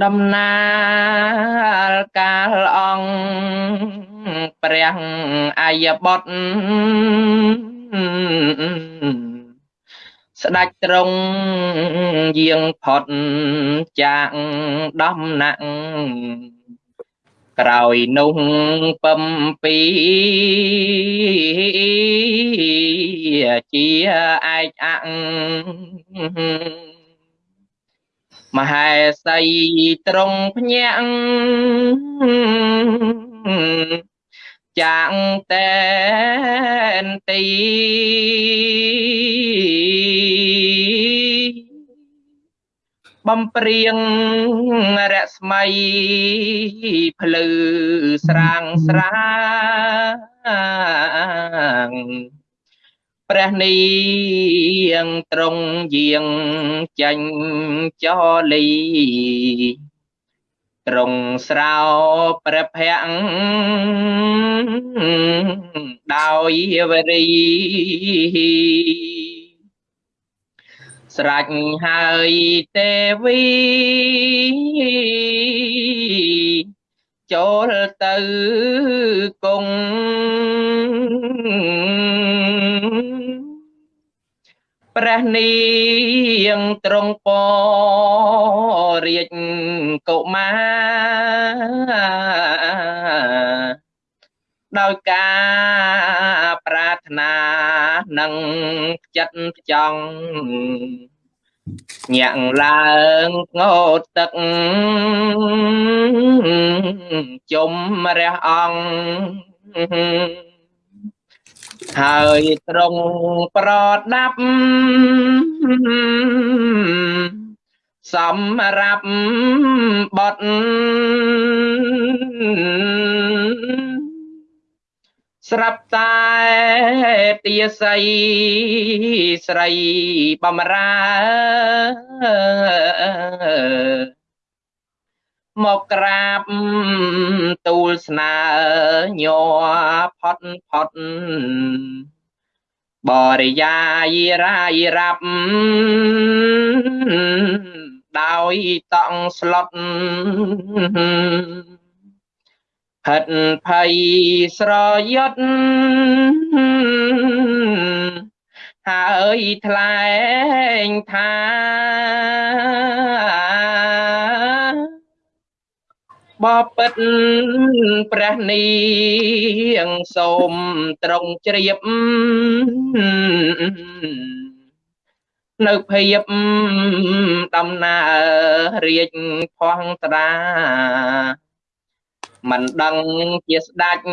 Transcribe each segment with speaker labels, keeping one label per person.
Speaker 1: ដំណើរកាលអង្គព្រះអាយបុត្រស្ដេចទ្រង់យាងផុតចាកដំណាក់ក្រោយនោះពំពីជាឯកអង្មហេសីត្រង់ភ្ញាក់ចាងតែនទីបំព្រៀងរស្មីភ្លឺស្រាងស្រាង ព្រះនាងត្រង់យាងចាញ់ចលីត្រង់ស្រោព្រះភ័ក្រដោយវរីស្រេចហើយទេវីចូលទៅគង់ ព្រះនាងត្រង់ពរាជកុមារដោយការប្រាថ្នានឹងចិត្តចង់ញាក់ឡើងងោតទឹកជុំរះអង្គ ហើយត្រង់ប្រដាប់សម្រាប់បត់ស្រាប់តែទាស័យស្រីបំរើ មកក្រាបទូលស្នើញ័រផុតផុតបរិយាយរាយរាប់ដោយតង់ស្លុតហិតភ័យស្រយុតហើយថ្លែងថា បបិទ្ធព្រះនាងសូមត្រង់ជ្រាបនៅភាពដំណើររាជផងត្រាមិនដឹងជាស្ដាច់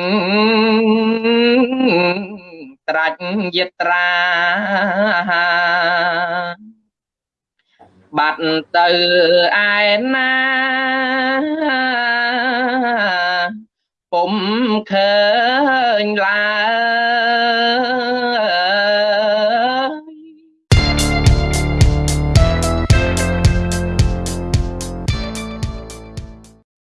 Speaker 1: ត្រាច់យត្រា បាត់ទៅឯណា ពុំឃើញឡើយ